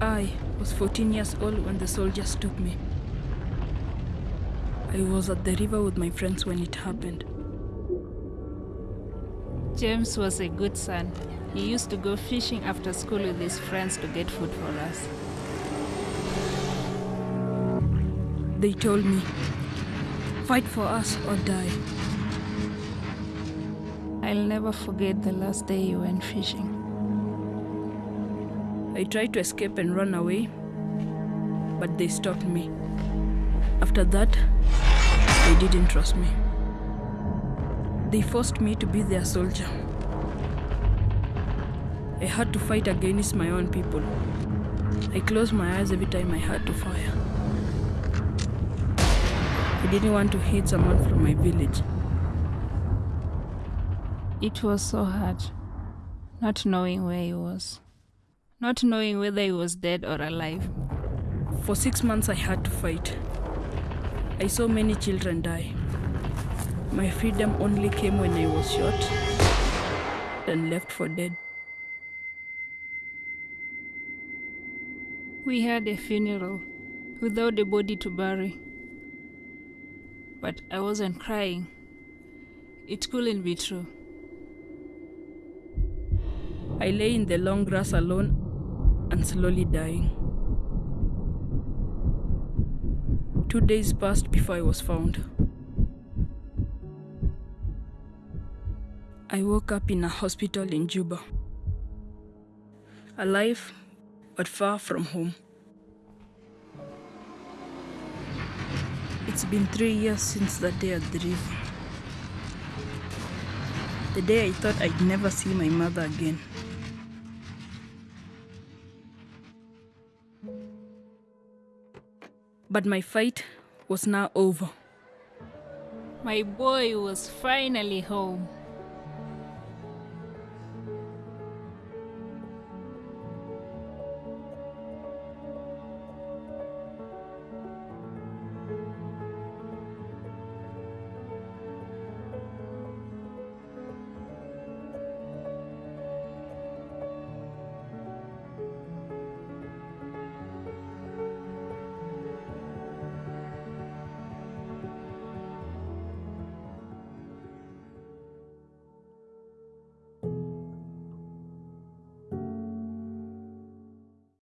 I was 14 years old when the soldiers took me. I was at the river with my friends when it happened. James was a good son. He used to go fishing after school with his friends to get food for us. They told me, fight for us or die. I'll never forget the last day you went fishing. I tried to escape and run away, but they stopped me. After that, they didn't trust me. They forced me to be their soldier. I had to fight against my own people. I closed my eyes every time I had to fire. I didn't want to hit someone from my village. It was so hard, not knowing where he was, not knowing whether he was dead or alive. For six months, I had to fight. I saw many children die. My freedom only came when I was shot and left for dead. We had a funeral without a body to bury. But I wasn't crying. It couldn't be true. I lay in the long grass alone and slowly dying. Two days passed before I was found. I woke up in a hospital in Juba. Alive, but far from home. It's been three years since that day at the river. The day I thought I'd never see my mother again. But my fight was now over. My boy was finally home.